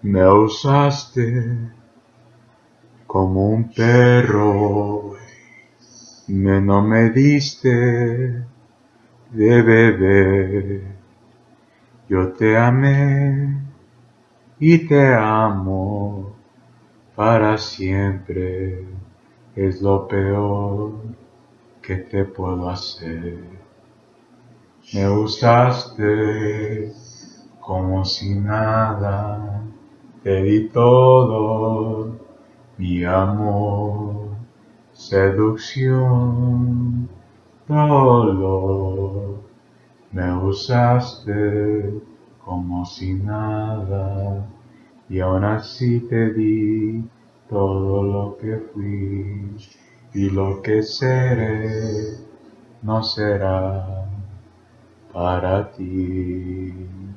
Me usaste como un perro, me no me diste de beber. Yo te amé y te amo para siempre. Es lo peor que te puedo hacer. Me usaste como si nada te di todo mi amor, seducción, dolor. Me usaste como si nada y aún así te di todo lo que fui y lo que seré no será para ti.